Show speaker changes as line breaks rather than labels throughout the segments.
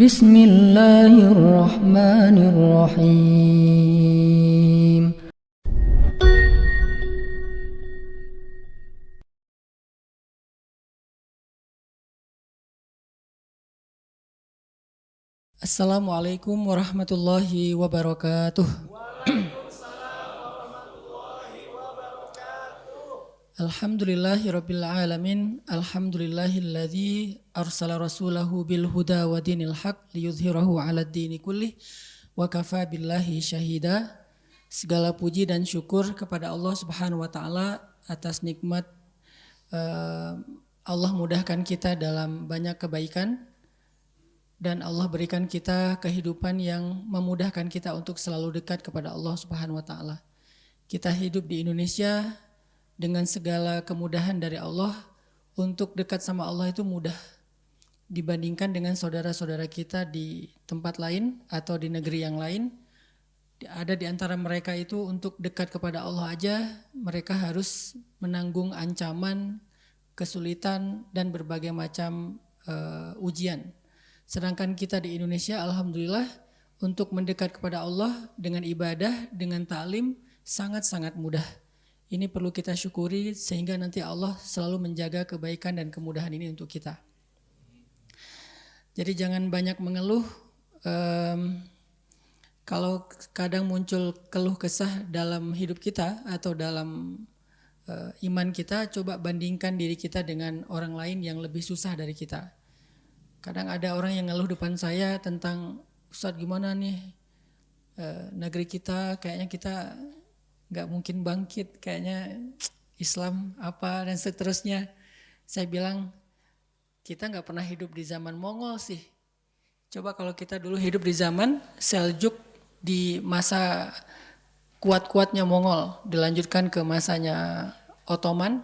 بسم الله الرحمن الرحيم. السلام عليكم ورحمة الله وبركاته Alhamdulillahirabbil alamin. Alhamdulillahilladzi arsala rasulahu bil huda wa dinil haq liyudhhirahu 'alad dini kullih wa kafa billahi syahida. Segala puji dan syukur kepada Allah Subhanahu wa taala atas nikmat uh, Allah mudahkan kita dalam banyak kebaikan dan Allah berikan kita kehidupan yang memudahkan kita untuk selalu dekat kepada Allah Subhanahu wa taala. Kita hidup di Indonesia dengan segala kemudahan dari Allah untuk dekat sama Allah itu mudah dibandingkan dengan saudara-saudara kita di tempat lain atau di negeri yang lain. Ada di antara mereka itu untuk dekat kepada Allah aja mereka harus menanggung ancaman kesulitan dan berbagai macam uh, ujian. Sedangkan kita di Indonesia alhamdulillah untuk mendekat kepada Allah dengan ibadah dengan taklim sangat-sangat mudah ini perlu kita syukuri sehingga nanti Allah selalu menjaga kebaikan dan kemudahan ini untuk kita. Jadi jangan banyak mengeluh. Um, kalau kadang muncul keluh kesah dalam hidup kita atau dalam uh, iman kita, coba bandingkan diri kita dengan orang lain yang lebih susah dari kita. Kadang ada orang yang ngeluh depan saya tentang Ustadz gimana nih uh, negeri kita, kayaknya kita nggak mungkin bangkit kayaknya Islam apa dan seterusnya. Saya bilang kita nggak pernah hidup di zaman Mongol sih. Coba kalau kita dulu hidup di zaman Seljuk di masa kuat-kuatnya Mongol dilanjutkan ke masanya Ottoman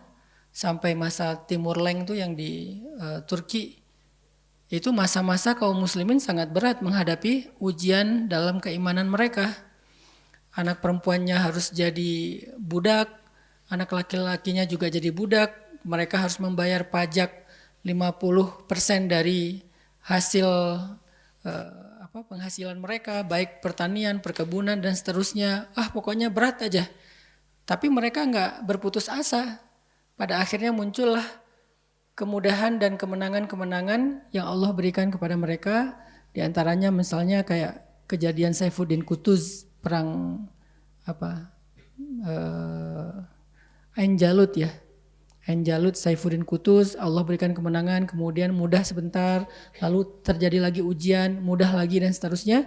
sampai masa Timur Leng tuh yang di uh, Turki itu masa-masa kaum muslimin sangat berat menghadapi ujian dalam keimanan mereka anak perempuannya harus jadi budak, anak laki-lakinya juga jadi budak, mereka harus membayar pajak 50% dari hasil uh, apa penghasilan mereka, baik pertanian, perkebunan dan seterusnya. Ah, pokoknya berat aja. Tapi mereka nggak berputus asa. Pada akhirnya muncullah kemudahan dan kemenangan-kemenangan yang Allah berikan kepada mereka. Di antaranya misalnya kayak kejadian Saifuddin Kutuz perang apa uh, Ain Jalut ya. Ain Jalut Saifuddin Kutus Allah berikan kemenangan kemudian mudah sebentar lalu terjadi lagi ujian mudah lagi dan seterusnya.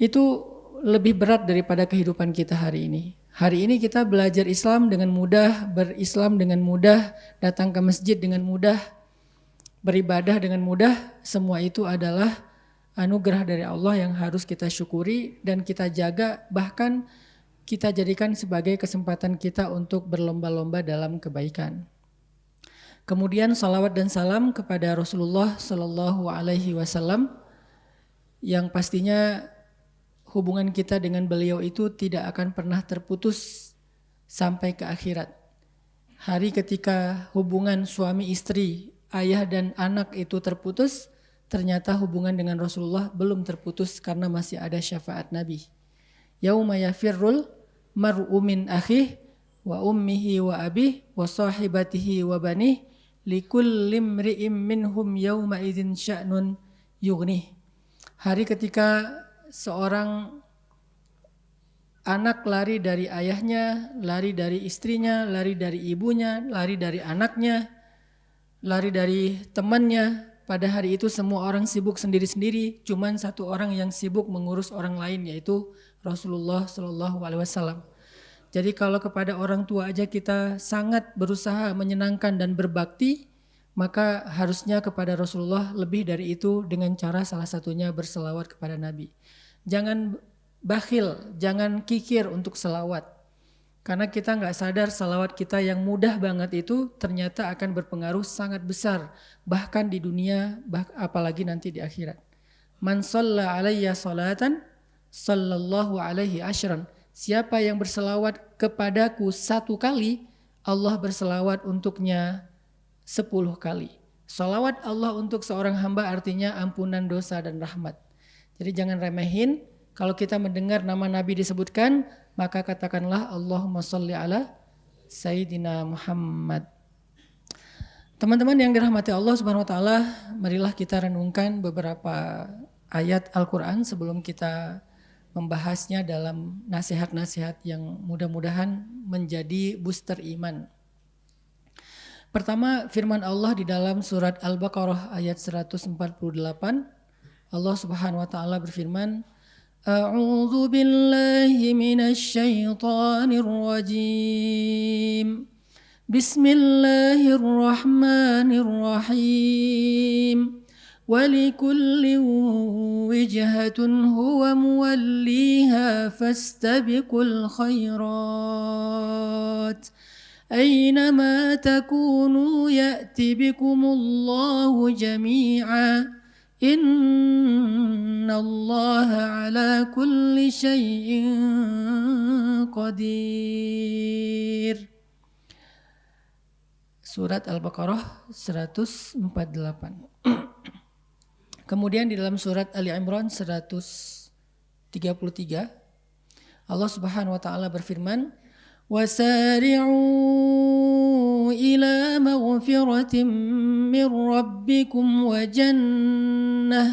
Itu lebih berat daripada kehidupan kita hari ini. Hari ini kita belajar Islam dengan mudah berislam dengan mudah datang ke masjid dengan mudah beribadah dengan mudah semua itu adalah anugerah dari Allah yang harus kita syukuri dan kita jaga bahkan kita jadikan sebagai kesempatan kita untuk berlomba-lomba dalam kebaikan. Kemudian salawat dan salam kepada Rasulullah Sallallahu Alaihi Wasallam yang pastinya hubungan kita dengan beliau itu tidak akan pernah terputus sampai ke akhirat. Hari ketika hubungan suami istri, ayah dan anak itu terputus, ternyata hubungan dengan Rasulullah belum terputus karena masih ada syafaat Nabi. Yauma yafirrul mar'u min akhih wa ummihi wa abih wa sahibatihi wa banih likulli imri'im minhum yawma idzin sya'nun yughnih. Hari ketika seorang anak lari dari ayahnya, lari dari istrinya, lari dari ibunya, lari dari anaknya, lari dari temannya, pada hari itu semua orang sibuk sendiri-sendiri, cuman satu orang yang sibuk mengurus orang lain yaitu Rasulullah Shallallahu Alaihi Wasallam. Jadi kalau kepada orang tua aja kita sangat berusaha menyenangkan dan berbakti, maka harusnya kepada Rasulullah lebih dari itu dengan cara salah satunya berselawat kepada Nabi. Jangan bakhil, jangan kikir untuk selawat. Karena kita nggak sadar salawat kita yang mudah banget itu ternyata akan berpengaruh sangat besar. Bahkan di dunia, bah, apalagi nanti di akhirat. Man salla alaiya salatan, sallallahu alaihi ashran. Siapa yang berselawat kepadaku satu kali, Allah berselawat untuknya sepuluh kali. Salawat Allah untuk seorang hamba artinya ampunan dosa dan rahmat. Jadi jangan remehin kalau kita mendengar nama Nabi disebutkan, maka katakanlah Allahumma salli ala Sayyidina Muhammad. Teman-teman yang dirahmati Allah Subhanahu wa taala, marilah kita renungkan beberapa ayat Al-Qur'an sebelum kita membahasnya dalam nasihat-nasihat yang mudah-mudahan menjadi booster iman. Pertama firman Allah di dalam surat Al-Baqarah ayat 148 Allah Subhanahu wa taala berfirman أعوذ بالله من الشيطان الرجيم. بسم الله الرحمن الرحيم. ولكل وجهة هو موليها فاستبقوا الخيرات. أينما تكونوا يأت بكم الله جميعاً. إن الله على كل شيء قدير Surat Al-Baqarah 148 Kemudian di dalam surat Ali Imran 133 Allah Subhanahu wa taala berfirman وسارعوا إلى مغفرة من ربكم وجنة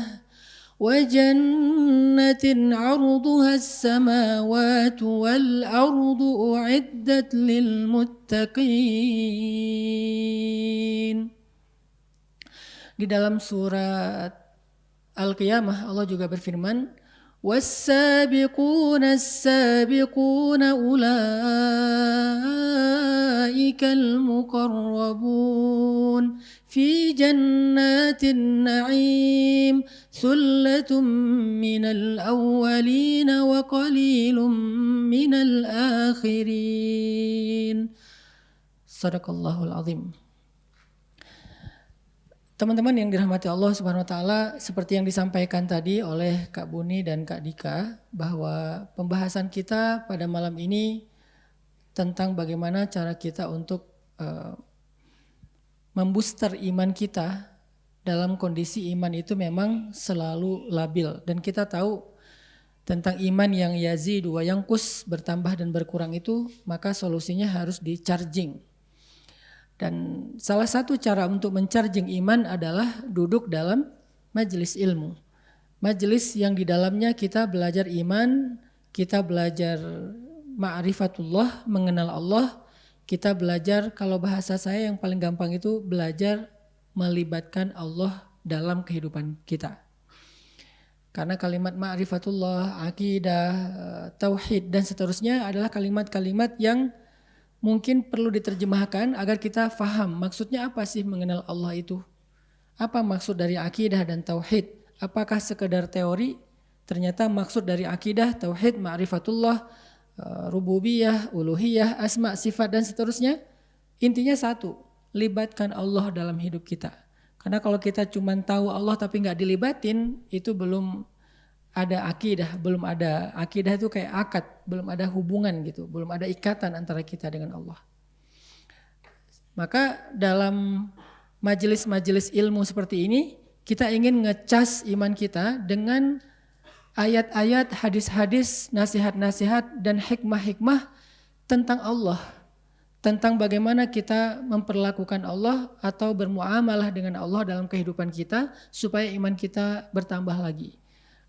وجنة عرضها السماوات والأرض أعدت للمتقين. Di dalam surat Al-Qiyamah Allah juga berfirman والسابقون السابقون أولئك المقربون في جنات النعيم ثلة من الأولين وقليل من الآخرين. صدق الله العظيم. Teman-teman yang dirahmati Allah Subhanahu wa taala, seperti yang disampaikan tadi oleh Kak Buni dan Kak Dika bahwa pembahasan kita pada malam ini tentang bagaimana cara kita untuk uh, membooster iman kita dalam kondisi iman itu memang selalu labil. Dan kita tahu tentang iman yang yazid wa yang kus bertambah dan berkurang itu maka solusinya harus di charging dan salah satu cara untuk mencharging iman adalah duduk dalam majelis ilmu. Majelis yang di dalamnya kita belajar iman, kita belajar ma'rifatullah, mengenal Allah, kita belajar kalau bahasa saya yang paling gampang itu belajar melibatkan Allah dalam kehidupan kita. Karena kalimat ma'rifatullah, akidah, tauhid dan seterusnya adalah kalimat-kalimat yang mungkin perlu diterjemahkan agar kita faham maksudnya apa sih mengenal Allah itu. Apa maksud dari akidah dan tauhid? Apakah sekedar teori? Ternyata maksud dari akidah, tauhid, ma'rifatullah, eh, rububiyah, uluhiyah, asma, sifat dan seterusnya intinya satu, libatkan Allah dalam hidup kita. Karena kalau kita cuma tahu Allah tapi nggak dilibatin, itu belum ada akidah, belum ada akidah itu kayak akad, belum ada hubungan gitu, belum ada ikatan antara kita dengan Allah. Maka dalam majelis-majelis ilmu seperti ini, kita ingin ngecas iman kita dengan ayat-ayat, hadis-hadis, nasihat-nasihat dan hikmah-hikmah tentang Allah. Tentang bagaimana kita memperlakukan Allah atau bermuamalah dengan Allah dalam kehidupan kita supaya iman kita bertambah lagi.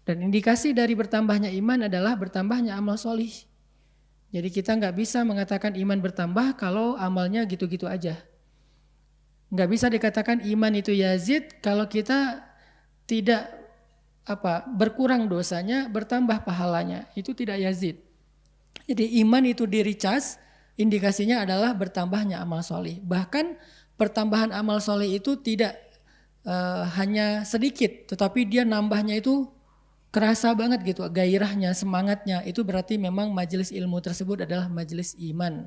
Dan indikasi dari bertambahnya iman adalah bertambahnya amal solih. Jadi kita nggak bisa mengatakan iman bertambah kalau amalnya gitu-gitu aja. Nggak bisa dikatakan iman itu yazid kalau kita tidak apa berkurang dosanya, bertambah pahalanya. Itu tidak yazid. Jadi iman itu diri cas, indikasinya adalah bertambahnya amal solih. Bahkan pertambahan amal solih itu tidak uh, hanya sedikit, tetapi dia nambahnya itu kerasa banget gitu gairahnya, semangatnya. Itu berarti memang majelis ilmu tersebut adalah majelis iman,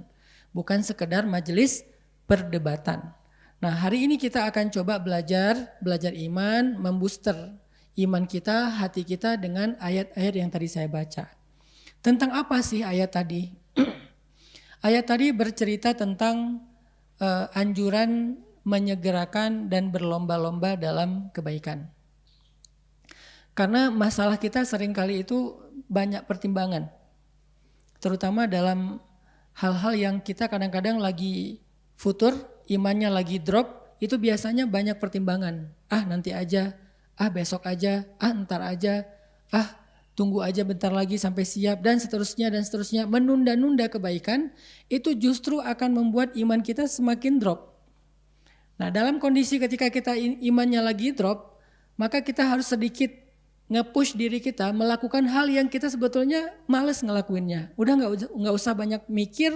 bukan sekedar majelis perdebatan. Nah, hari ini kita akan coba belajar belajar iman, membooster iman kita, hati kita dengan ayat-ayat yang tadi saya baca. Tentang apa sih ayat tadi? ayat tadi bercerita tentang uh, anjuran menyegerakan dan berlomba-lomba dalam kebaikan. Karena masalah kita sering kali itu banyak pertimbangan. Terutama dalam hal-hal yang kita kadang-kadang lagi futur, imannya lagi drop, itu biasanya banyak pertimbangan. Ah nanti aja, ah besok aja, ah ntar aja, ah tunggu aja bentar lagi sampai siap dan seterusnya dan seterusnya. Menunda-nunda kebaikan itu justru akan membuat iman kita semakin drop. Nah dalam kondisi ketika kita imannya lagi drop, maka kita harus sedikit nge-push diri kita melakukan hal yang kita sebetulnya males ngelakuinnya. Udah nggak nggak usah banyak mikir,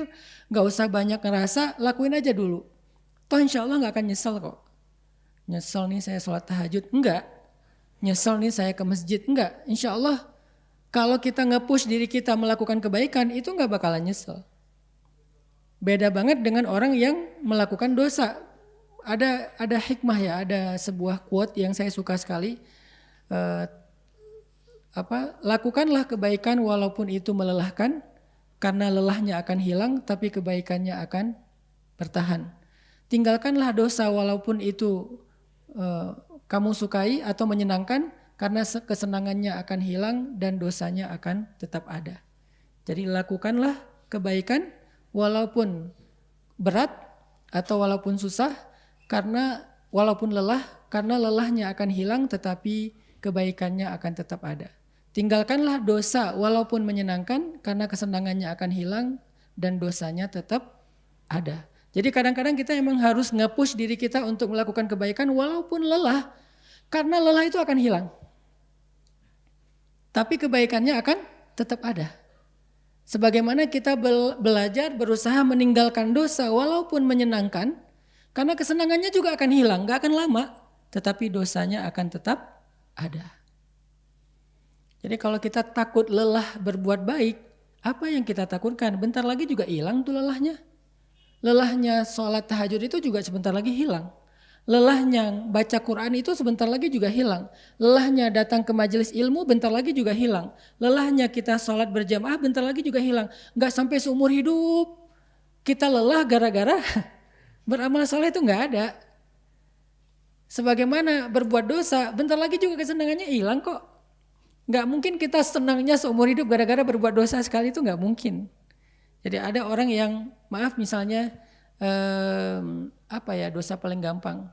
nggak usah banyak ngerasa, lakuin aja dulu. Toh insya Allah nggak akan nyesel kok. Nyesel nih saya sholat tahajud, enggak. Nyesel nih saya ke masjid, enggak. Insya Allah kalau kita nge-push diri kita melakukan kebaikan itu nggak bakalan nyesel. Beda banget dengan orang yang melakukan dosa ada ada hikmah ya, ada sebuah quote yang saya suka sekali. Uh, apa lakukanlah kebaikan walaupun itu melelahkan karena lelahnya akan hilang tapi kebaikannya akan bertahan. Tinggalkanlah dosa walaupun itu uh, kamu sukai atau menyenangkan karena kesenangannya akan hilang dan dosanya akan tetap ada. Jadi lakukanlah kebaikan walaupun berat atau walaupun susah karena walaupun lelah, karena lelahnya akan hilang tetapi kebaikannya akan tetap ada. Tinggalkanlah dosa walaupun menyenangkan karena kesenangannya akan hilang dan dosanya tetap ada. Jadi kadang-kadang kita emang harus nge-push diri kita untuk melakukan kebaikan walaupun lelah. Karena lelah itu akan hilang. Tapi kebaikannya akan tetap ada. Sebagaimana kita belajar berusaha meninggalkan dosa walaupun menyenangkan, karena kesenangannya juga akan hilang, gak akan lama, tetapi dosanya akan tetap ada. Jadi kalau kita takut lelah berbuat baik, apa yang kita takutkan? Bentar lagi juga hilang tuh lelahnya. Lelahnya sholat tahajud itu juga sebentar lagi hilang. Lelahnya baca Quran itu sebentar lagi juga hilang. Lelahnya datang ke majelis ilmu bentar lagi juga hilang. Lelahnya kita sholat berjamaah bentar lagi juga hilang. Gak sampai seumur hidup kita lelah gara-gara Beramal soleh itu nggak ada. Sebagaimana berbuat dosa, bentar lagi juga kesenangannya hilang kok. Nggak mungkin kita senangnya seumur hidup gara-gara berbuat dosa sekali itu nggak mungkin. Jadi ada orang yang maaf misalnya um, apa ya dosa paling gampang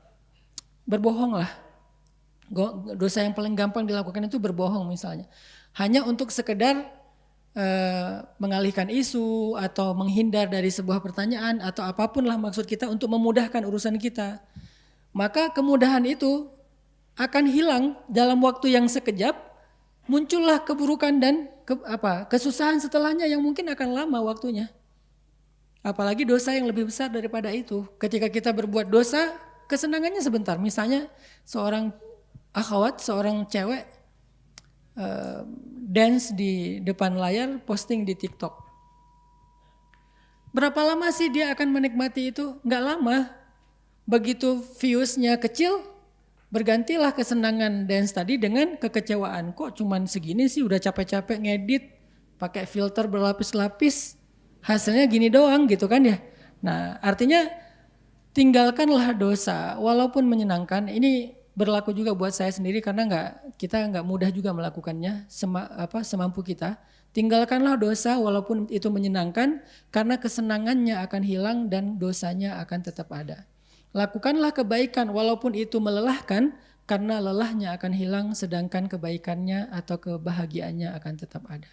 berbohong lah. Dosa yang paling gampang dilakukan itu berbohong misalnya. Hanya untuk sekedar Eh, mengalihkan isu atau menghindar dari sebuah pertanyaan atau apa pun lah maksud kita untuk memudahkan urusan kita. Maka kemudahan itu akan hilang dalam waktu yang sekejap, muncullah keburukan dan ke, apa kesusahan setelahnya yang mungkin akan lama waktunya. Apalagi dosa yang lebih besar daripada itu. Ketika kita berbuat dosa, kesenangannya sebentar. Misalnya seorang akhwat, seorang cewek uh, dance di depan layar, posting di TikTok. Berapa lama sih dia akan menikmati itu? Nggak lama. Begitu viewsnya kecil, bergantilah kesenangan dance tadi dengan kekecewaan. Kok cuman segini sih udah capek-capek ngedit, pakai filter berlapis-lapis, hasilnya gini doang gitu kan ya. Nah artinya tinggalkanlah dosa, walaupun menyenangkan, ini berlaku juga buat saya sendiri karena nggak kita nggak mudah juga melakukannya sema, apa semampu kita. Tinggalkanlah dosa walaupun itu menyenangkan karena kesenangannya akan hilang dan dosanya akan tetap ada. Lakukanlah kebaikan walaupun itu melelahkan karena lelahnya akan hilang sedangkan kebaikannya atau kebahagiaannya akan tetap ada.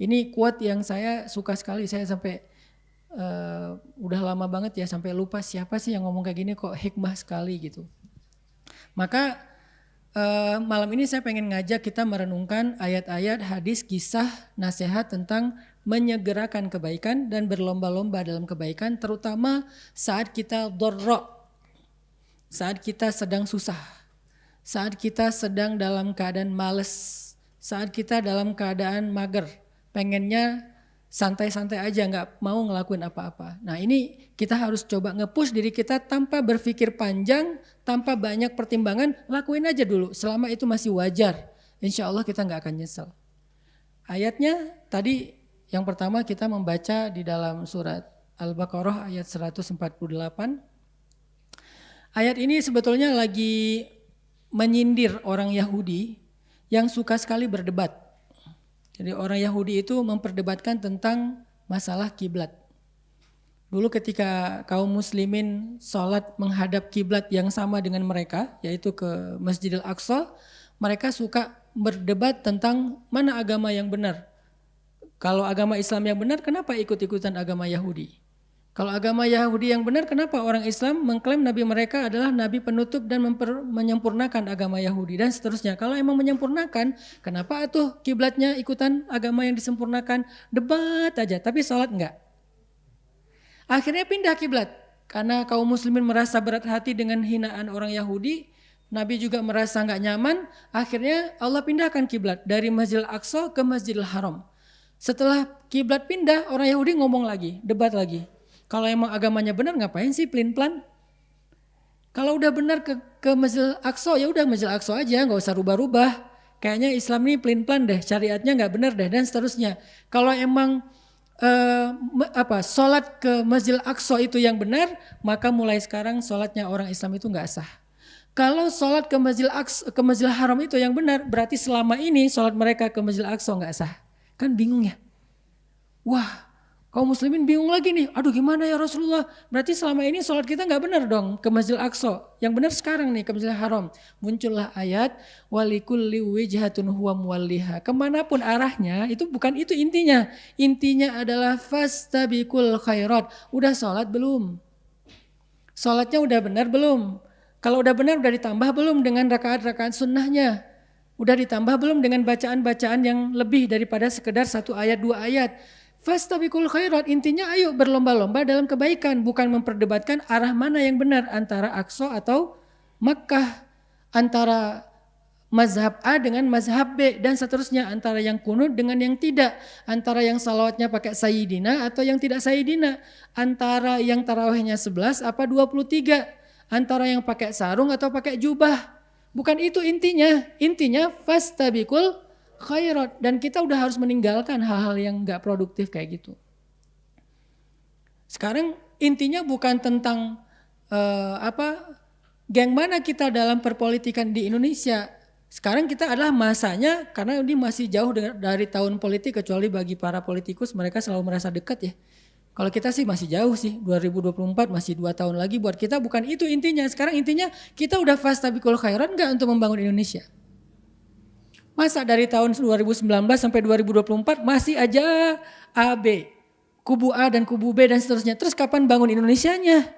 Ini kuat yang saya suka sekali saya sampai uh, udah lama banget ya sampai lupa siapa sih yang ngomong kayak gini kok hikmah sekali gitu. Maka uh, malam ini saya pengen ngajak kita merenungkan ayat-ayat hadis kisah nasihat tentang menyegerakan kebaikan dan berlomba-lomba dalam kebaikan terutama saat kita dorro, saat kita sedang susah, saat kita sedang dalam keadaan males, saat kita dalam keadaan mager, pengennya santai-santai aja nggak mau ngelakuin apa-apa. Nah ini kita harus coba ngepush diri kita tanpa berpikir panjang, tanpa banyak pertimbangan, lakuin aja dulu selama itu masih wajar. Insya Allah kita nggak akan nyesel. Ayatnya tadi yang pertama kita membaca di dalam surat Al-Baqarah ayat 148. Ayat ini sebetulnya lagi menyindir orang Yahudi yang suka sekali berdebat. Jadi orang Yahudi itu memperdebatkan tentang masalah kiblat. Dulu ketika kaum muslimin sholat menghadap kiblat yang sama dengan mereka, yaitu ke Masjidil Aqsa, mereka suka berdebat tentang mana agama yang benar. Kalau agama Islam yang benar, kenapa ikut-ikutan agama Yahudi? Kalau agama Yahudi yang benar, kenapa orang Islam mengklaim nabi mereka adalah nabi penutup dan memper, menyempurnakan agama Yahudi dan seterusnya. Kalau emang menyempurnakan, kenapa tuh kiblatnya ikutan agama yang disempurnakan? Debat aja, tapi sholat enggak. Akhirnya pindah kiblat karena kaum muslimin merasa berat hati dengan hinaan orang Yahudi. Nabi juga merasa nggak nyaman. Akhirnya Allah pindahkan kiblat dari Masjidil Aqsa ke Masjidil Haram. Setelah kiblat pindah, orang Yahudi ngomong lagi, debat lagi. Kalau emang agamanya benar ngapain sih pelin plan? Kalau udah benar ke ke Masjid Aqsa ya udah Masjid Aqsa aja nggak usah rubah-rubah. Kayaknya Islam ini pelin plan deh, syariatnya nggak benar deh dan seterusnya. Kalau emang uh, apa sholat ke Masjid Aqsa itu yang benar, maka mulai sekarang sholatnya orang Islam itu nggak sah. Kalau sholat ke Masjid Aqsa, ke Masjid Haram itu yang benar, berarti selama ini sholat mereka ke Masjid Aqsa nggak sah. Kan bingung ya? Wah, Kaum muslimin bingung lagi nih, aduh gimana ya Rasulullah? Berarti selama ini sholat kita nggak benar dong ke Masjid Aqsa. Yang benar sekarang nih ke Masjid Haram. Muncullah ayat walikulli wijhatun huwa muwalliha. Ke mana pun arahnya, itu bukan itu intinya. Intinya adalah fastabikul khairat. Udah sholat belum? Sholatnya udah benar belum? Kalau udah benar udah ditambah belum dengan rakaat-rakaat sunnahnya? Udah ditambah belum dengan bacaan-bacaan yang lebih daripada sekedar satu ayat dua ayat? Fastabikul khairat intinya ayo berlomba-lomba dalam kebaikan bukan memperdebatkan arah mana yang benar antara Aqsa atau Makkah antara mazhab A dengan mazhab B dan seterusnya antara yang kunut dengan yang tidak antara yang salawatnya pakai sayyidina atau yang tidak sayyidina antara yang tarawihnya 11 apa 23 antara yang pakai sarung atau pakai jubah. Bukan itu intinya. Intinya fastabikul khairat dan kita udah harus meninggalkan hal-hal yang nggak produktif kayak gitu. Sekarang intinya bukan tentang uh, apa geng mana kita dalam perpolitikan di Indonesia. Sekarang kita adalah masanya karena ini masih jauh dari tahun politik kecuali bagi para politikus mereka selalu merasa dekat ya. Kalau kita sih masih jauh sih, 2024 masih dua tahun lagi buat kita bukan itu intinya. Sekarang intinya kita udah fast tapi kalau khairan nggak untuk membangun Indonesia. Masa dari tahun 2019 sampai 2024 masih aja AB, kubu A dan kubu B dan seterusnya. Terus kapan bangun Indonesianya?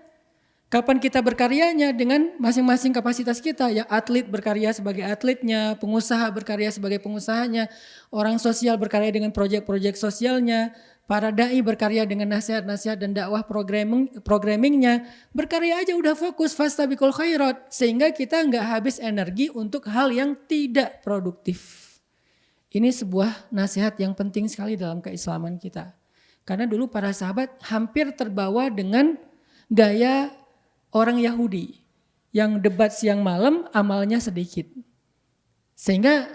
Kapan kita berkaryanya dengan masing-masing kapasitas kita? Ya atlet berkarya sebagai atletnya, pengusaha berkarya sebagai pengusahanya, orang sosial berkarya dengan proyek-proyek sosialnya, Para dai berkarya dengan nasihat-nasihat dan dakwah programming, programmingnya. Berkarya aja udah fokus fastabikul khairat. Sehingga kita nggak habis energi untuk hal yang tidak produktif. Ini sebuah nasihat yang penting sekali dalam keislaman kita. Karena dulu para sahabat hampir terbawa dengan gaya orang Yahudi. Yang debat siang malam amalnya sedikit. Sehingga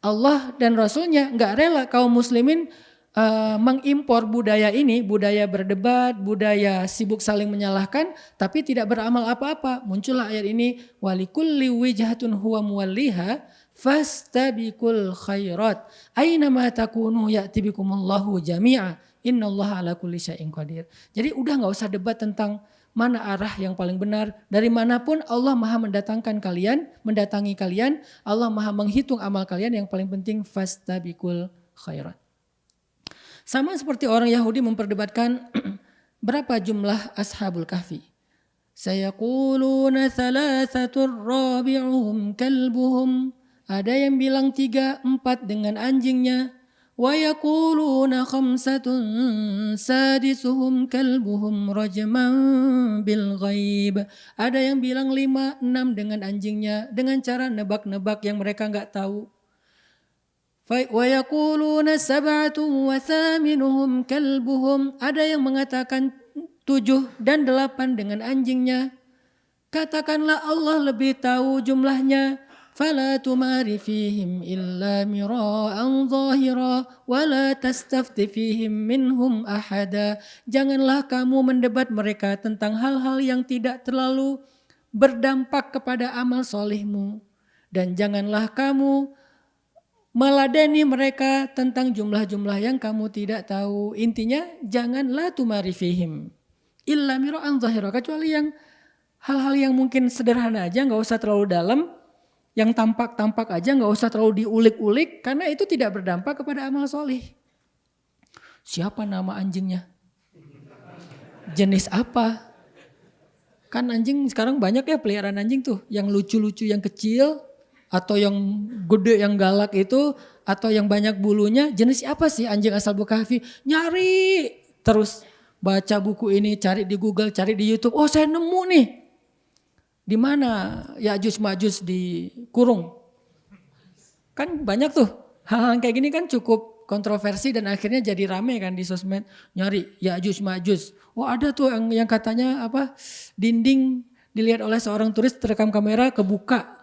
Allah dan Rasulnya nggak rela kaum muslimin uh, mengimpor budaya ini, budaya berdebat, budaya sibuk saling menyalahkan, tapi tidak beramal apa-apa. Muncullah ayat ini, walikulli wijhatun huwa muwalliha fastabikul khairat. Aina ma takunu ya'ti bikumullahu jami'a. Innallaha ala kulli syai'in qadir. Jadi udah nggak usah debat tentang mana arah yang paling benar. Dari mana pun Allah maha mendatangkan kalian, mendatangi kalian. Allah maha menghitung amal kalian yang paling penting fastabikul khairat. Sama seperti orang Yahudi memperdebatkan berapa jumlah ashabul kahfi. Sayaquluna thalathatur rabi'uhum kalbuhum. Ada yang bilang tiga, empat dengan anjingnya. Wa yakuluna khamsatun sadisuhum kalbuhum rajman bil ghaib. Ada yang bilang lima, enam dengan anjingnya. Dengan cara nebak-nebak yang mereka nggak tahu. وَيَقُولُونَ سَبْعَةٌ وَثَامِنُهُمْ كَلْبُهُمْ Ada yang mengatakan tujuh dan delapan dengan anjingnya. Katakanlah Allah lebih tahu jumlahnya. فَلَا تُمَارِ فِيهِمْ إِلَّا مِرَاءً ظَاهِرًا وَلَا تَسْتَفْتِ فِيهِمْ مِنْهُمْ أَحَدًا Janganlah kamu mendebat mereka tentang hal-hal yang tidak terlalu berdampak kepada amal solihmu. Dan janganlah kamu meladeni mereka tentang jumlah-jumlah yang kamu tidak tahu. Intinya janganlah tumarifihim. Illa miro'an zahira. Kecuali yang hal-hal yang mungkin sederhana aja nggak usah terlalu dalam. Yang tampak-tampak aja nggak usah terlalu diulik-ulik. Karena itu tidak berdampak kepada amal solih. Siapa nama anjingnya? Jenis apa? Kan anjing sekarang banyak ya peliharaan anjing tuh. Yang lucu-lucu yang kecil atau yang gede yang galak itu atau yang banyak bulunya jenis apa sih anjing asal Bekasi nyari. Terus baca buku ini cari di Google cari di YouTube. Oh saya nemu nih. Di mana? Ya jus majus di kurung. Kan banyak tuh. Hal-hal kayak gini kan cukup kontroversi dan akhirnya jadi rame kan di sosmed. Nyari ya jus majus oh ada tuh yang, yang katanya apa? Dinding dilihat oleh seorang turis terekam kamera kebuka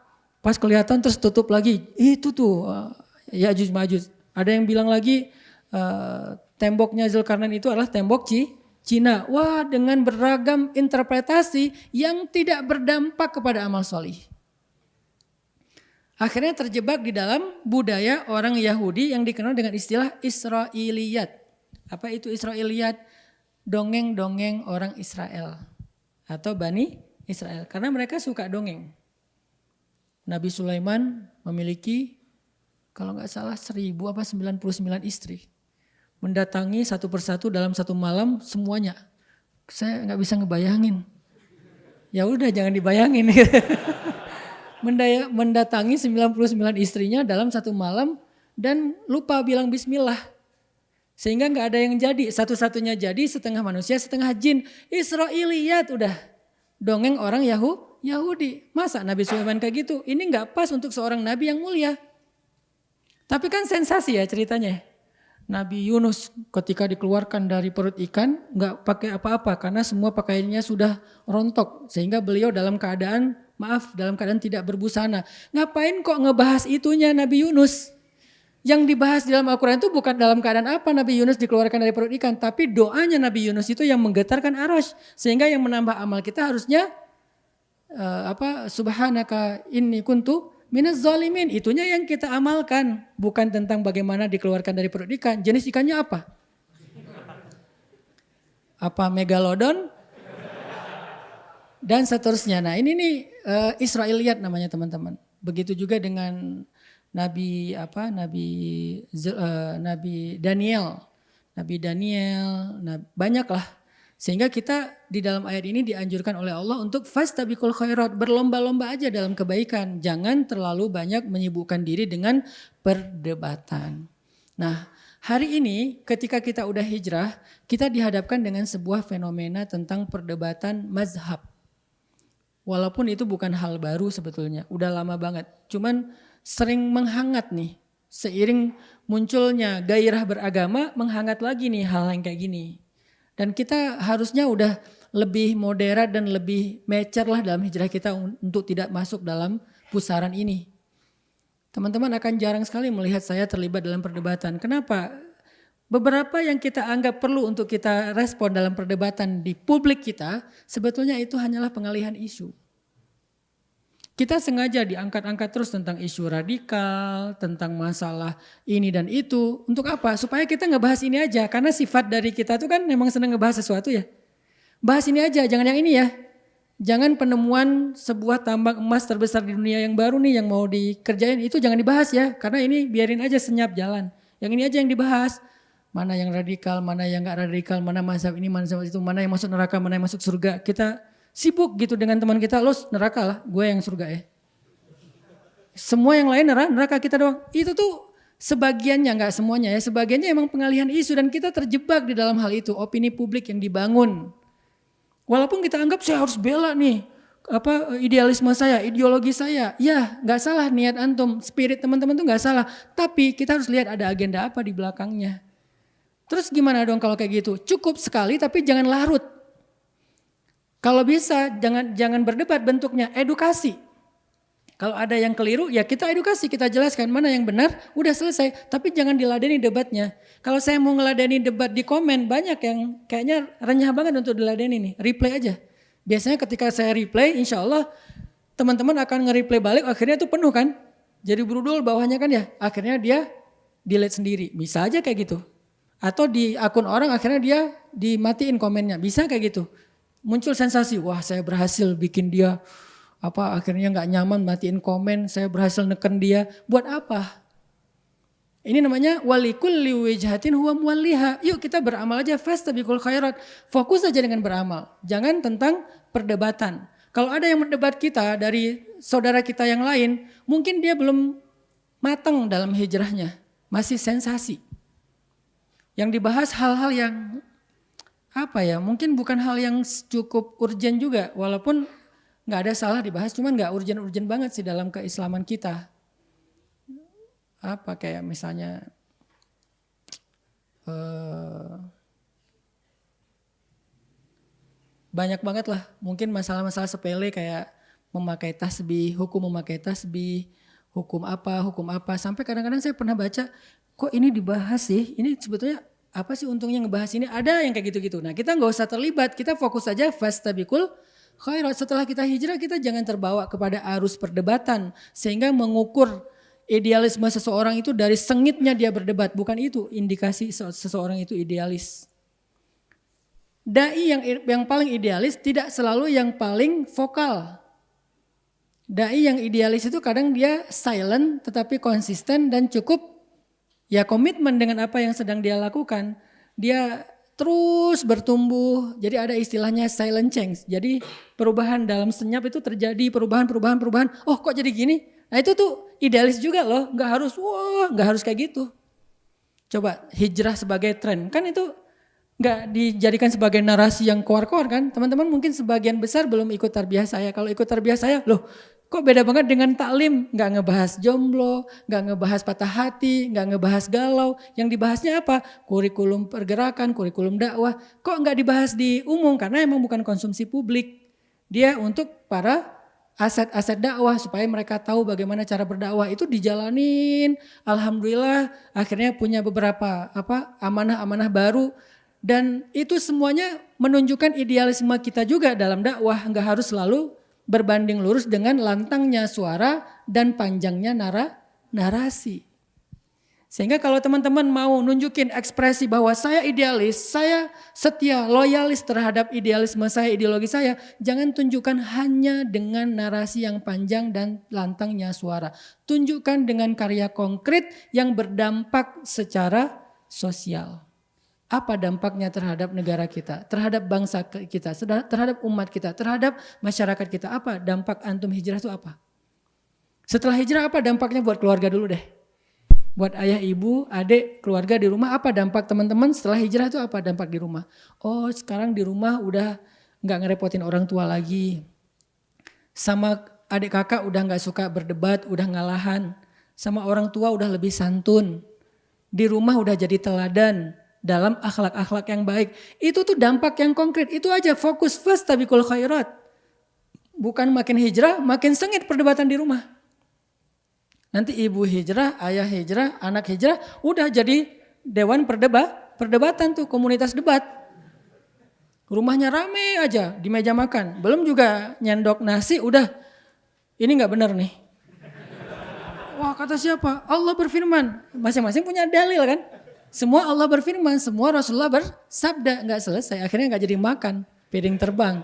Pas kelihatan terus tutup lagi. Itu tuh uh, Ya'juj Ma'juj. Ada yang bilang lagi uh, temboknya Zulkarnain itu adalah tembok Ci, Cina. Wah dengan beragam interpretasi yang tidak berdampak kepada amal solih. Akhirnya terjebak di dalam budaya orang Yahudi yang dikenal dengan istilah Israiliyat. Apa itu Israiliyat? Dongeng-dongeng orang Israel. Atau Bani Israel. Karena mereka suka dongeng. Nabi Sulaiman memiliki kalau nggak salah seribu apa 99 istri. Mendatangi satu persatu dalam satu malam semuanya. Saya nggak bisa ngebayangin. Ya udah jangan dibayangin. Mendatangi 99 istrinya dalam satu malam dan lupa bilang bismillah. Sehingga nggak ada yang jadi. Satu-satunya jadi setengah manusia setengah jin. Israiliyat udah. Dongeng orang Yahudi Yahudi. Masa Nabi Sulaiman kayak gitu? Ini nggak pas untuk seorang Nabi yang mulia. Tapi kan sensasi ya ceritanya. Nabi Yunus ketika dikeluarkan dari perut ikan nggak pakai apa-apa karena semua pakaiannya sudah rontok sehingga beliau dalam keadaan maaf dalam keadaan tidak berbusana. Ngapain kok ngebahas itunya Nabi Yunus? Yang dibahas di dalam Al-Quran itu bukan dalam keadaan apa Nabi Yunus dikeluarkan dari perut ikan. Tapi doanya Nabi Yunus itu yang menggetarkan arash. Sehingga yang menambah amal kita harusnya uh, apa subhanaka inni kuntu minaz zalimin. Itunya yang kita amalkan, bukan tentang bagaimana dikeluarkan dari perut ikan. Jenis ikannya apa? Apa megalodon? Dan seterusnya. Nah, ini nih uh, Israiliyat namanya teman-teman. Begitu juga dengan Nabi apa? Nabi uh, Nabi Daniel. Nabi Daniel, nah, banyaklah sehingga kita di dalam ayat ini dianjurkan oleh Allah untuk fastabikul khairat, berlomba-lomba aja dalam kebaikan. Jangan terlalu banyak menyibukkan diri dengan perdebatan. Nah, hari ini ketika kita udah hijrah, kita dihadapkan dengan sebuah fenomena tentang perdebatan mazhab. Walaupun itu bukan hal baru sebetulnya, udah lama banget. Cuman sering menghangat nih, seiring munculnya gairah beragama, menghangat lagi nih hal yang kayak gini. Dan kita harusnya udah lebih moderat dan lebih mature lah dalam hijrah kita untuk tidak masuk dalam pusaran ini. Teman-teman akan jarang sekali melihat saya terlibat dalam perdebatan. Kenapa? Beberapa yang kita anggap perlu untuk kita respon dalam perdebatan di publik kita, sebetulnya itu hanyalah pengalihan isu. Kita sengaja diangkat-angkat terus tentang isu radikal, tentang masalah ini dan itu. Untuk apa? Supaya kita ngebahas ini aja. Karena sifat dari kita tuh kan memang senang ngebahas sesuatu ya. Bahas ini aja, jangan yang ini ya. Jangan penemuan sebuah tambang emas terbesar di dunia yang baru nih yang mau dikerjain itu jangan dibahas ya. Karena ini biarin aja senyap jalan. Yang ini aja yang dibahas. Mana yang radikal, mana yang gak radikal, mana masa ini, mana masa itu, mana yang masuk neraka, mana yang masuk surga. Kita sibuk gitu dengan teman kita, lo neraka lah, gue yang surga ya. Semua yang lain neraka, neraka kita doang. Itu tuh sebagiannya, nggak semuanya ya, sebagiannya emang pengalihan isu dan kita terjebak di dalam hal itu, opini publik yang dibangun. Walaupun kita anggap saya harus bela nih, apa idealisme saya, ideologi saya, ya nggak salah niat antum, spirit teman-teman tuh nggak salah. Tapi kita harus lihat ada agenda apa di belakangnya. Terus gimana dong kalau kayak gitu? Cukup sekali tapi jangan larut. Kalau bisa jangan jangan berdebat bentuknya edukasi. Kalau ada yang keliru ya kita edukasi, kita jelaskan mana yang benar, udah selesai. Tapi jangan diladeni debatnya. Kalau saya mau ngeladeni debat di komen banyak yang kayaknya renyah banget untuk diladeni nih, replay aja. Biasanya ketika saya replay, insya Allah teman-teman akan nge-replay balik, akhirnya itu penuh kan. Jadi berudul bawahnya kan ya, akhirnya dia delete sendiri. Bisa aja kayak gitu. Atau di akun orang akhirnya dia dimatiin komennya. Bisa kayak gitu. Muncul sensasi, wah saya berhasil bikin dia apa akhirnya nggak nyaman matiin komen, saya berhasil neken dia. Buat apa? Ini namanya walikul liwijhatin huwa muwalliha. Yuk kita beramal aja fastabiqul khairat. Fokus aja dengan beramal. Jangan tentang perdebatan. Kalau ada yang mendebat kita dari saudara kita yang lain, mungkin dia belum matang dalam hijrahnya. Masih sensasi. Yang dibahas hal-hal yang apa ya, mungkin bukan hal yang cukup urgent juga. Walaupun nggak ada salah dibahas, cuman nggak urgent-urgent banget sih dalam keislaman kita. Apa kayak misalnya uh, banyak banget lah. Mungkin masalah-masalah sepele kayak memakai tasbih, hukum memakai tasbih, hukum apa, hukum apa. Sampai kadang-kadang saya pernah baca, kok ini dibahas sih? Ini sebetulnya apa sih untungnya ngebahas ini? Ada yang kayak gitu-gitu. Nah kita nggak usah terlibat, kita fokus saja fastabikul khairat. Setelah kita hijrah kita jangan terbawa kepada arus perdebatan sehingga mengukur idealisme seseorang itu dari sengitnya dia berdebat. Bukan itu indikasi seseorang itu idealis. Dai yang yang paling idealis tidak selalu yang paling vokal. Dai yang idealis itu kadang dia silent tetapi konsisten dan cukup ya komitmen dengan apa yang sedang dia lakukan. Dia terus bertumbuh. Jadi ada istilahnya silent change. Jadi perubahan dalam senyap itu terjadi perubahan, perubahan, perubahan. Oh kok jadi gini? Nah itu tuh idealis juga loh. Nggak harus wah, nggak harus kayak gitu. Coba hijrah sebagai tren kan itu nggak dijadikan sebagai narasi yang keluar-keluar kan. Teman-teman mungkin sebagian besar belum ikut tarbiyah saya. Kalau ikut tarbiyah saya, loh Kok beda banget dengan taklim? Nggak ngebahas jomblo, nggak ngebahas patah hati, nggak ngebahas galau. Yang dibahasnya apa? Kurikulum pergerakan, kurikulum dakwah. Kok nggak dibahas di umum? Karena emang bukan konsumsi publik. Dia untuk para aset-aset dakwah supaya mereka tahu bagaimana cara berdakwah itu dijalanin. Alhamdulillah akhirnya punya beberapa apa amanah-amanah baru dan itu semuanya menunjukkan idealisme kita juga dalam dakwah. Nggak harus selalu berbanding lurus dengan lantangnya suara dan panjangnya nara, narasi. Sehingga kalau teman-teman mau nunjukin ekspresi bahwa saya idealis, saya setia, loyalis terhadap idealisme saya, ideologi saya, jangan tunjukkan hanya dengan narasi yang panjang dan lantangnya suara. Tunjukkan dengan karya konkret yang berdampak secara sosial. Apa dampaknya terhadap negara kita, terhadap bangsa kita, terhadap umat kita, terhadap masyarakat kita? Apa dampak antum hijrah itu apa? Setelah hijrah apa dampaknya buat keluarga dulu deh? Buat ayah, ibu, adik, keluarga di rumah apa dampak teman-teman setelah hijrah itu apa dampak di rumah? Oh sekarang di rumah udah nggak ngerepotin orang tua lagi. Sama adik kakak udah nggak suka berdebat, udah ngalahan. Sama orang tua udah lebih santun. Di rumah udah jadi teladan dalam akhlak-akhlak yang baik. Itu tuh dampak yang konkret. Itu aja fokus first tabikul khairat. Bukan makin hijrah, makin sengit perdebatan di rumah. Nanti ibu hijrah, ayah hijrah, anak hijrah, udah jadi dewan perdebat, perdebatan tuh komunitas debat. Rumahnya rame aja di meja makan. Belum juga nyendok nasi, udah ini nggak benar nih. Wah kata siapa? Allah berfirman. Masing-masing punya dalil kan. Semua Allah berfirman, semua Rasulullah bersabda, nggak selesai, akhirnya nggak jadi makan, piring terbang.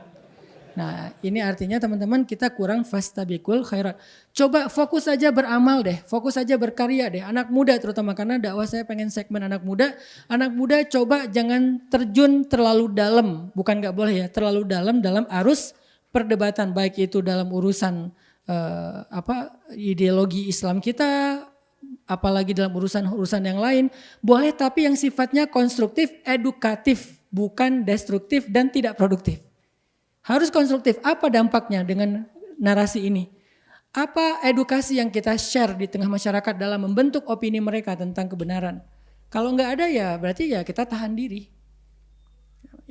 Nah ini artinya teman-teman kita kurang fastabikul khairat. Coba fokus saja beramal deh, fokus saja berkarya deh. Anak muda terutama karena dakwah saya pengen segmen anak muda. Anak muda coba jangan terjun terlalu dalam, bukan nggak boleh ya, terlalu dalam dalam arus perdebatan baik itu dalam urusan uh, apa ideologi Islam kita, apalagi dalam urusan-urusan yang lain, boleh tapi yang sifatnya konstruktif, edukatif, bukan destruktif dan tidak produktif. Harus konstruktif. Apa dampaknya dengan narasi ini? Apa edukasi yang kita share di tengah masyarakat dalam membentuk opini mereka tentang kebenaran? Kalau nggak ada ya berarti ya kita tahan diri.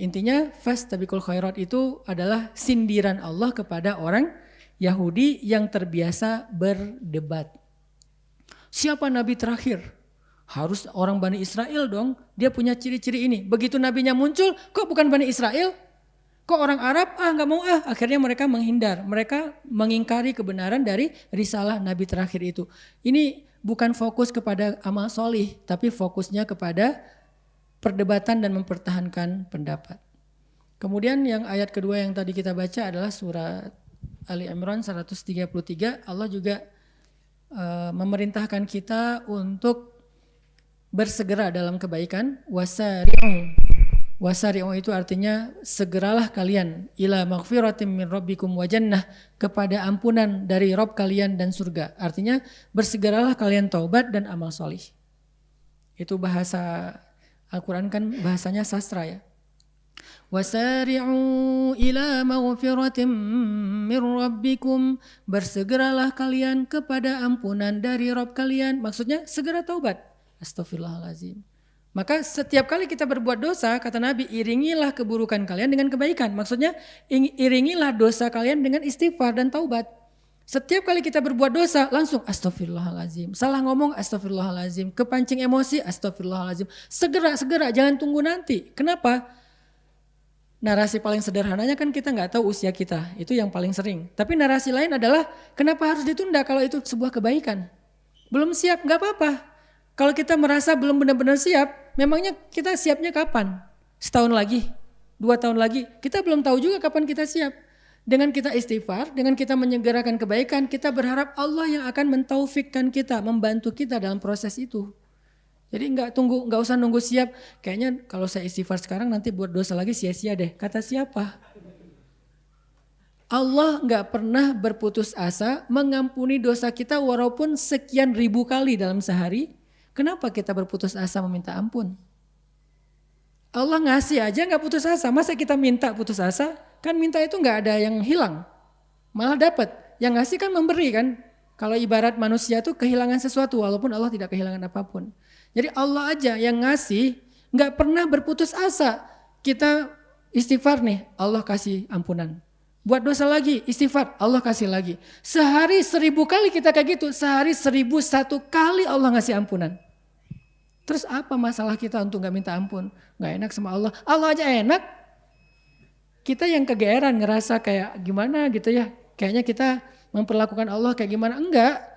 Intinya fast tabikul khairat itu adalah sindiran Allah kepada orang Yahudi yang terbiasa berdebat. Siapa nabi terakhir? Harus orang Bani Israel dong. Dia punya ciri-ciri ini. Begitu nabinya muncul, kok bukan Bani Israel? Kok orang Arab ah nggak mau ah. Akhirnya mereka menghindar. Mereka mengingkari kebenaran dari risalah Nabi terakhir itu. Ini bukan fokus kepada amal solih, tapi fokusnya kepada perdebatan dan mempertahankan pendapat. Kemudian yang ayat kedua yang tadi kita baca adalah surat Ali Imran 133. Allah juga uh, memerintahkan kita untuk bersegera dalam kebaikan. Wasari'u. Wasari'u itu artinya segeralah kalian. Ila maghfiratim min rabbikum wa jannah. Kepada ampunan dari Rob kalian dan surga. Artinya bersegeralah kalian taubat dan amal solih. Itu bahasa Al-Quran kan bahasanya sastra ya Wasari'u ila maghfiratim min rabbikum bersegeralah kalian kepada ampunan dari Rob kalian maksudnya segera taubat Astagfirullahalazim. Maka setiap kali kita berbuat dosa, kata Nabi, iringilah keburukan kalian dengan kebaikan. Maksudnya iringilah dosa kalian dengan istighfar dan taubat. Setiap kali kita berbuat dosa, langsung astagfirullahalazim. Salah ngomong astagfirullahalazim. Kepancing emosi astagfirullahalazim. Segera, segera, jangan tunggu nanti. Kenapa? Narasi paling sederhananya kan kita nggak tahu usia kita. Itu yang paling sering. Tapi narasi lain adalah kenapa harus ditunda kalau itu sebuah kebaikan. Belum siap, nggak apa-apa. Kalau kita merasa belum benar-benar siap, memangnya kita siapnya kapan? Setahun lagi? Dua tahun lagi? Kita belum tahu juga kapan kita siap. Dengan kita istighfar, dengan kita menyegerakan kebaikan, kita berharap Allah yang akan mentaufikkan kita, membantu kita dalam proses itu. Jadi nggak tunggu, nggak usah nunggu siap. Kayaknya kalau saya istighfar sekarang nanti buat dosa lagi sia-sia deh. Kata siapa? Allah nggak pernah berputus asa mengampuni dosa kita walaupun sekian ribu kali dalam sehari Kenapa kita berputus asa meminta ampun? Allah ngasih aja nggak putus asa. Masa kita minta putus asa? Kan minta itu nggak ada yang hilang. Malah dapat. Yang ngasih kan memberi kan. Kalau ibarat manusia tuh kehilangan sesuatu walaupun Allah tidak kehilangan apa pun. Jadi Allah aja yang ngasih nggak pernah berputus asa. Kita istighfar nih, Allah kasih ampunan. Buat dosa lagi, istighfar, Allah kasih lagi. Sehari seribu kali kita kayak gitu, sehari seribu satu kali Allah ngasih ampunan. Terus apa masalah kita untuk gak minta ampun? Gak enak sama Allah. Allah aja enak. Kita yang kegeeran ngerasa kayak gimana gitu ya. Kayaknya kita memperlakukan Allah kayak gimana. Enggak.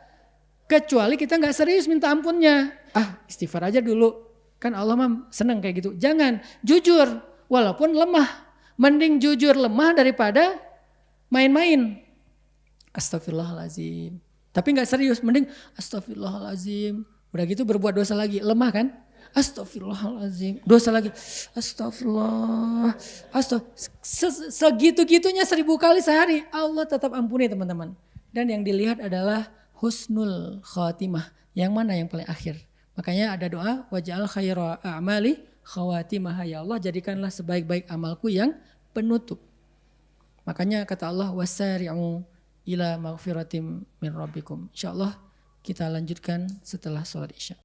Kecuali kita gak serius minta ampunnya. Ah istighfar aja dulu. Kan Allah mah seneng kayak gitu. Jangan, jujur. Walaupun lemah. Mending jujur lemah daripada main-main. Astagfirullahalazim. Tapi nggak serius, mending astagfirullahalazim. Udah gitu berbuat dosa lagi, lemah kan? Astagfirullahalazim. Dosa lagi. Astagfirullah. Astag segitu-gitunya seribu kali sehari. Allah tetap ampuni teman-teman. Dan yang dilihat adalah husnul khatimah. Yang mana yang paling akhir. Makanya ada doa. Waj'al khaira a'mali khawatimah. Ya Allah jadikanlah sebaik-baik amalku yang penutup. Makanya kata Allah wasari'u ila maghfiratim min rabbikum. Insyaallah kita lanjutkan setelah sholat Isya.